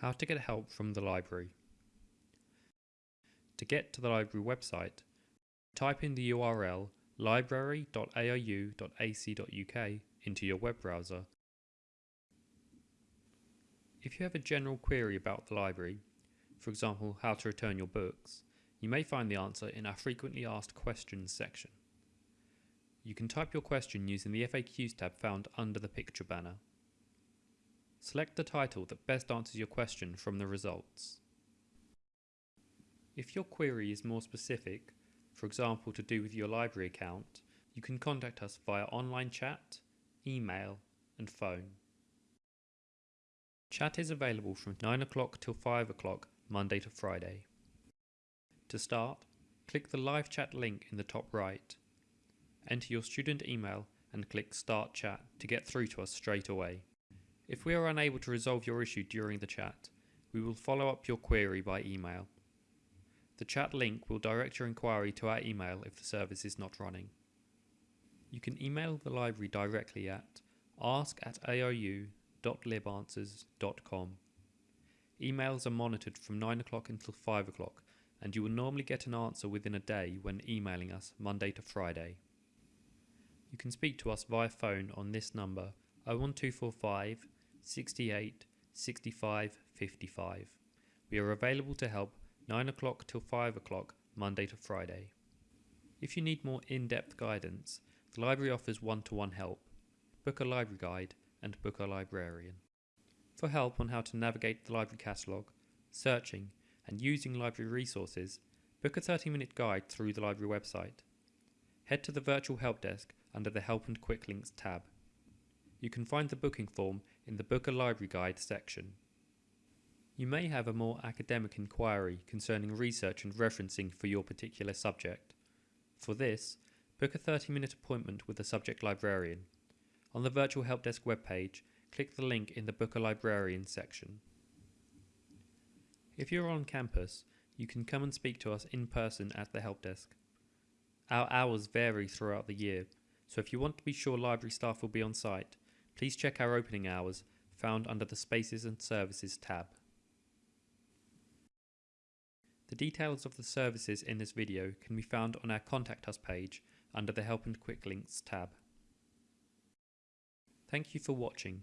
How to get help from the library. To get to the library website, type in the URL library.aru.ac.uk into your web browser. If you have a general query about the library, for example how to return your books, you may find the answer in our frequently asked questions section. You can type your question using the FAQs tab found under the picture banner. Select the title that best answers your question from the results. If your query is more specific, for example to do with your library account, you can contact us via online chat, email and phone. Chat is available from 9 o'clock till 5 o'clock Monday to Friday. To start, click the live chat link in the top right. Enter your student email and click Start Chat to get through to us straight away. If we are unable to resolve your issue during the chat, we will follow up your query by email. The chat link will direct your inquiry to our email if the service is not running. You can email the library directly at ask at aru.libanswers.com. Emails are monitored from 9 o'clock until 5 o'clock and you will normally get an answer within a day when emailing us Monday to Friday. You can speak to us via phone on this number 01245 68 65 55. We are available to help 9 o'clock till 5 o'clock Monday to Friday. If you need more in-depth guidance, the library offers one-to-one help, book a library guide and book a librarian. For help on how to navigate the library catalogue, searching and using library resources, book a 30 minute guide through the library website. Head to the virtual help desk under the Help and Quick Links tab. You can find the booking form in the Book a Library Guide section. You may have a more academic inquiry concerning research and referencing for your particular subject. For this, book a 30 minute appointment with a subject librarian. On the Virtual Help Desk webpage, click the link in the Book a Librarian section. If you're on campus, you can come and speak to us in person at the help desk. Our hours vary throughout the year, so if you want to be sure library staff will be on site, please check our opening hours found under the Spaces and Services tab. The details of the services in this video can be found on our Contact Us page under the Help and Quick Links tab. Thank you for watching